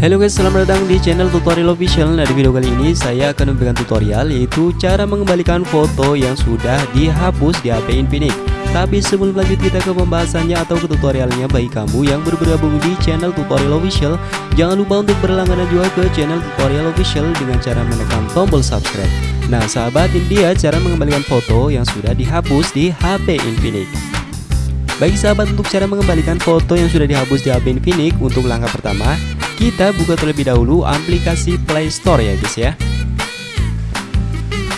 Halo guys, selamat datang di channel tutorial official. Nah di video kali ini saya akan memberikan tutorial yaitu cara mengembalikan foto yang sudah dihapus di HP Infinix Tapi sebelum lanjut kita ke pembahasannya atau ke tutorialnya. Bagi kamu yang bergabung di channel tutorial official Jangan lupa untuk berlangganan juga ke channel tutorial official dengan cara menekan tombol subscribe Nah sahabat ini dia cara mengembalikan foto yang sudah dihapus di HP Infinix. Bagi sahabat untuk cara mengembalikan foto yang sudah dihapus di HP Infinix Untuk langkah pertama kita buka terlebih dahulu aplikasi Play Store ya guys ya.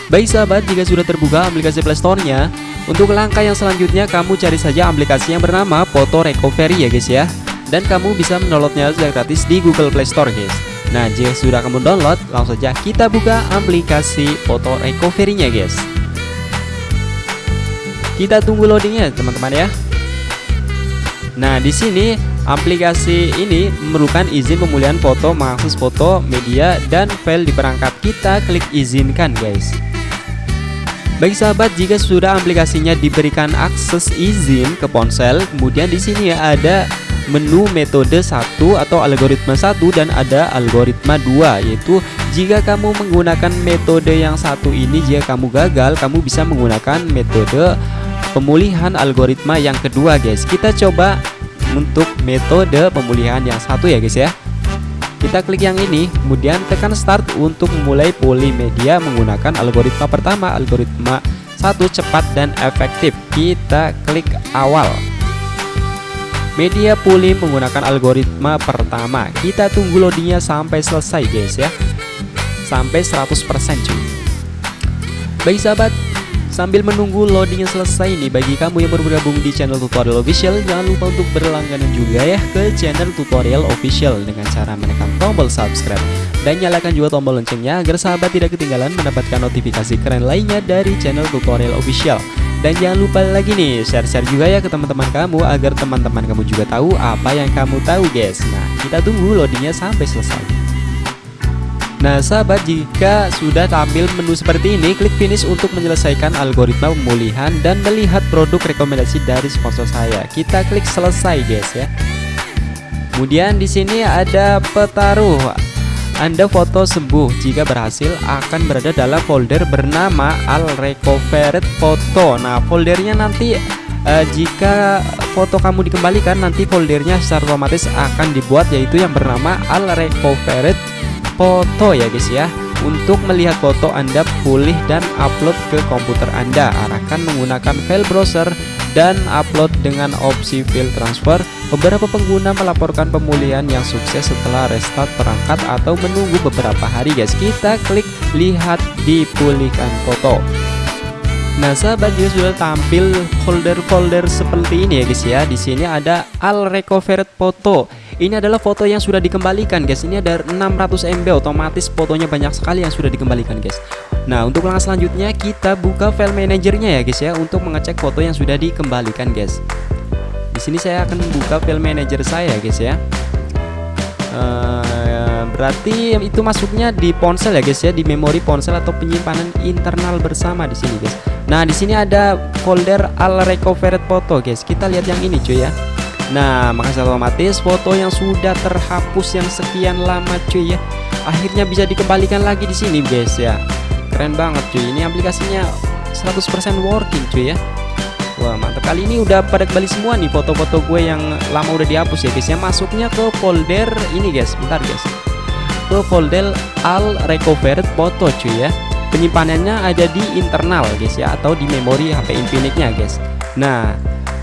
Baik sahabat jika sudah terbuka aplikasi Play Store-nya Untuk langkah yang selanjutnya kamu cari saja aplikasi yang bernama Photo Recovery ya guys ya. Dan kamu bisa mendownloadnya secara gratis di Google Play Store guys Nah jika sudah kamu download langsung saja kita buka aplikasi Photo Recovery-nya guys Kita tunggu loadingnya teman-teman ya Nah, di sini aplikasi ini memerlukan izin pemulihan foto, mengakses foto, media, dan file di perangkat. Kita klik izinkan, guys. Baik sahabat, jika sudah aplikasinya diberikan akses izin ke ponsel, kemudian di sini ada menu metode satu atau algoritma satu dan ada algoritma dua yaitu jika kamu menggunakan metode yang satu ini jika kamu gagal kamu bisa menggunakan metode pemulihan algoritma yang kedua guys. Kita coba untuk metode pemulihan yang satu ya guys ya. Kita klik yang ini kemudian tekan start untuk memulai pulih media menggunakan algoritma pertama algoritma satu cepat dan efektif. Kita klik awal media pulih menggunakan algoritma pertama. Kita tunggu loadingnya sampai selesai guys ya. Sampai 100% cuy. Baik sahabat Sambil menunggu loadingnya selesai nih bagi kamu yang baru bergabung di channel tutorial official Jangan lupa untuk berlangganan juga ya ke channel tutorial official. Dengan cara menekan tombol subscribe Dan nyalakan juga tombol loncengnya agar sahabat tidak ketinggalan mendapatkan notifikasi keren lainnya dari channel tutorial official dan jangan lupa lagi nih share-share juga ya ke teman-teman kamu agar teman-teman kamu juga tahu apa yang kamu tahu guys. Nah kita tunggu loadingnya sampai selesai. Nah sahabat jika sudah tampil menu seperti ini klik finish untuk menyelesaikan algoritma pemulihan dan melihat produk rekomendasi dari sponsor saya. Kita klik selesai guys ya. Kemudian di sini ada petaruh anda foto sembuh. Jika berhasil akan berada dalam folder bernama Al Recovered Photo. Nah foldernya nanti uh, jika foto kamu dikembalikan nanti foldernya secara otomatis akan dibuat yaitu yang bernama Al Recovered foto ya guys ya. Untuk melihat foto Anda pulih dan upload ke komputer Anda. Arahkan menggunakan file browser dan upload dengan opsi file transfer beberapa pengguna melaporkan pemulihan yang sukses setelah restart perangkat atau menunggu beberapa hari guys. Kita klik lihat dipulihkan foto. Nah sahabat juga sudah tampil folder-folder seperti ini ya guys ya. Di sini ada Al Recovered Photo. Ini adalah foto yang sudah dikembalikan guys. Ini ada 600 MB otomatis fotonya banyak sekali yang sudah dikembalikan guys. Nah untuk langkah selanjutnya kita buka file manajernya ya guys ya Untuk mengecek foto yang sudah dikembalikan guys Di sini saya akan buka file manager saya guys ya. Uh, Berarti itu masuknya di ponsel ya guys ya Di memori ponsel atau penyimpanan internal bersama di sini guys. Nah di sini ada folder al recovered photo guys. Kita lihat yang ini cuy ya. Nah makasih otomatis foto yang sudah terhapus yang sekian lama cuy ya. Akhirnya bisa dikembalikan lagi di sini guys ya. Keren banget cuy. Ini aplikasinya 100% working cuy ya Wah mantap. Kali ini udah pada kembali semua nih foto-foto gue yang lama udah dihapus ya guys. Ya Masuknya ke folder ini guys. Bentar guys. Ke folder all recovered photo cuy ya. Penyimpanannya ada di internal guys ya Atau di memori HP Infinix nya guys. Nah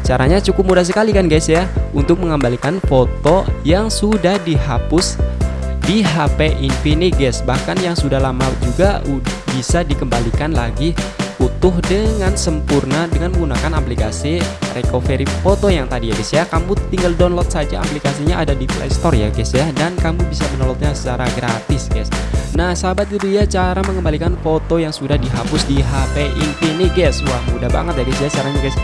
Caranya cukup mudah sekali kan guys ya Untuk mengembalikan foto yang sudah dihapus di HP Infinix guys. Bahkan yang sudah lama juga bisa dikembalikan lagi utuh dengan sempurna dengan menggunakan aplikasi recovery foto yang tadi ya guys ya. Kamu tinggal download saja aplikasinya ada di Play Store ya guys ya. Dan kamu bisa mendownloadnya secara gratis guys. Nah sahabat itu ya cara mengembalikan foto yang sudah dihapus di HP Infinix guys. Wah mudah banget ya guys ya caranya guys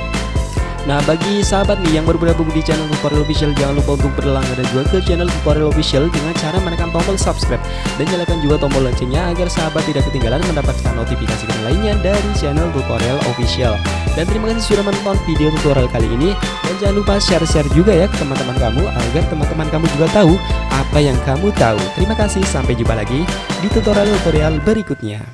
Nah bagi sahabat nih yang baru bergabung di channel tutorial official Jangan lupa untuk berlangganan juga ke channel tutorial official Dengan cara menekan tombol subscribe Dan nyalakan juga tombol loncengnya Agar sahabat tidak ketinggalan mendapatkan notifikasi lainnya dari channel tutorial official. Dan terima kasih sudah menonton video tutorial kali ini. Dan jangan lupa share-share juga ya ke teman-teman kamu Agar teman-teman kamu juga tahu apa yang kamu tahu. Terima kasih sampai jumpa lagi di tutorial-tutorial berikutnya